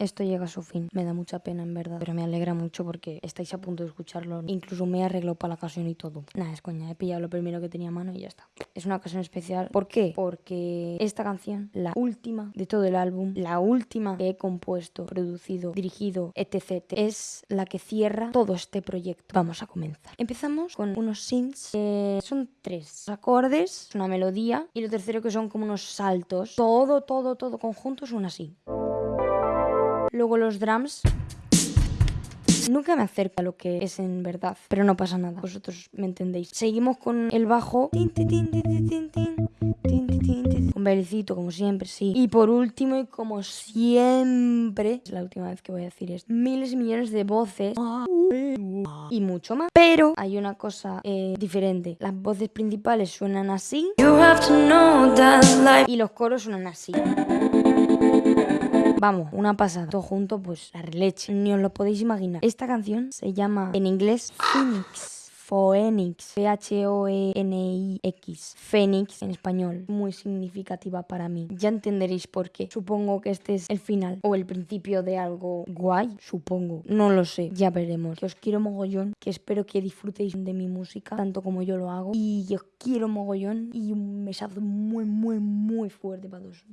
esto llega a su fin. Me da mucha pena, en verdad. Pero me alegra mucho porque estáis a punto de escucharlo. Incluso me he arreglado para la ocasión y todo. Nada, es coña. He pillado lo primero que tenía a mano y ya está. Es una ocasión especial. ¿Por qué? Porque esta canción, la última de todo el álbum, la última que he compuesto, producido, dirigido, etc. Es la que cierra todo este proyecto. Vamos a comenzar. Empezamos con unos synths que son tres acordes, una melodía y lo tercero que son como unos saltos. Todo, todo, todo conjunto suena así. Luego los drums. Nunca me acerco a lo que es en verdad, pero no pasa nada, vosotros me entendéis. Seguimos con el bajo. Un belicito, como siempre, sí. Y por último, y como siempre, es la última vez que voy a decir esto, miles y millones de voces y mucho más. Pero hay una cosa eh, diferente. Las voces principales suenan así y los coros suenan así. Vamos, una pasada. Todo junto, pues la releche. Ni os lo podéis imaginar. Esta canción se llama en inglés Phoenix. Phoenix, P-H-O-E-N-I-X, Phoenix en español, muy significativa para mí. Ya entenderéis por qué. Supongo que este es el final o el principio de algo guay, supongo. No lo sé, ya veremos. Que os quiero mogollón, que espero que disfrutéis de mi música, tanto como yo lo hago. Y os quiero mogollón y un besazo muy, muy, muy fuerte para todos.